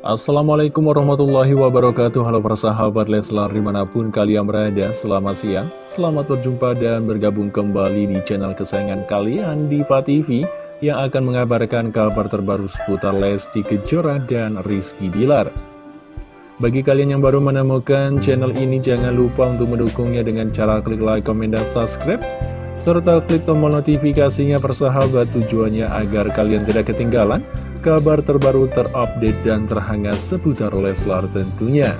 Assalamualaikum warahmatullahi wabarakatuh. Halo para sahabat Leslar di mana pun kalian berada Selamat siang, selamat berjumpa dan bergabung kembali di channel kesayangan kalian Diva TV Yang akan mengabarkan kabar terbaru seputar Lesti Kejora dan Rizky Bilar. Bagi kalian yang baru menemukan channel ini jangan lupa untuk mendukungnya dengan cara klik like, komen, dan subscribe serta klik tombol notifikasinya persahabat tujuannya agar kalian tidak ketinggalan kabar terbaru terupdate dan terhangat seputar Leslar tentunya.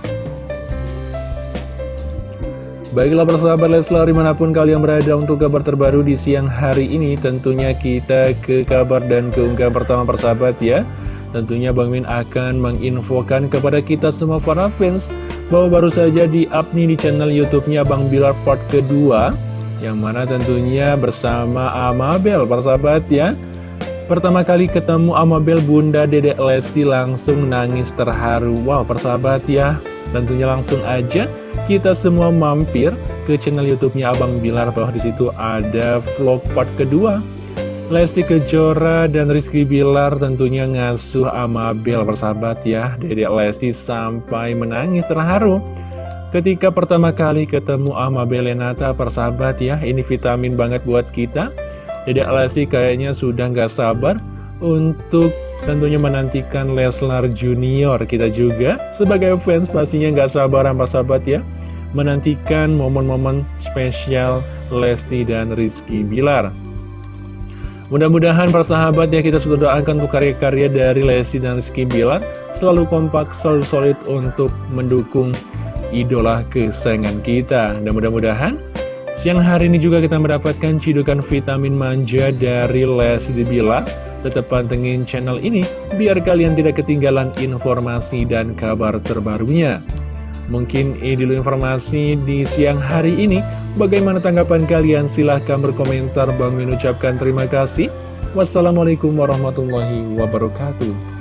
Baiklah persahabat Leslar di mana pun kalian berada untuk kabar terbaru di siang hari ini Tentunya kita ke kabar dan keunggahan pertama persahabat ya Tentunya Bang Min akan menginfokan kepada kita semua para fans Bahwa baru saja di up nih di channel youtube-nya Bang Bilar part kedua Yang mana tentunya bersama Amabel persahabat ya Pertama kali ketemu Amabel Bunda Dedek Lesti langsung nangis terharu. Wow persahabat ya. Tentunya langsung aja kita semua mampir ke channel youtube-nya Abang Bilar. Bahwa di situ ada vlog part kedua. Lesti Kejora dan Rizky Bilar tentunya ngasuh Amabel persahabat ya. Dedek Lesti sampai menangis terharu. Ketika pertama kali ketemu Amabel Lenata persahabat ya Ini vitamin banget buat kita Dedek Lesti kayaknya sudah nggak sabar untuk tentunya menantikan Leslar Junior. Kita juga sebagai fans pastinya nggak sabar para sahabat ya Menantikan momen-momen spesial Lesti dan Rizky Bilar. Mudah-mudahan para sahabat ya kita sudah doakan untuk karya-karya dari Lesti dan Rizky Bilar. Selalu kompak, selalu solid untuk mendukung idola kesayangan kita. Dan mudah-mudahan Siang hari ini juga kita mendapatkan cidukan vitamin manja dari Leslie Bila. Tetap pantengin channel ini biar kalian tidak ketinggalan informasi dan kabar terbarunya. Mungkin ini dulu informasi di siang hari ini. Bagaimana tanggapan kalian? Silahkan berkomentar. Bang mengucapkan terima kasih. Wassalamualaikum warahmatullahi wabarakatuh.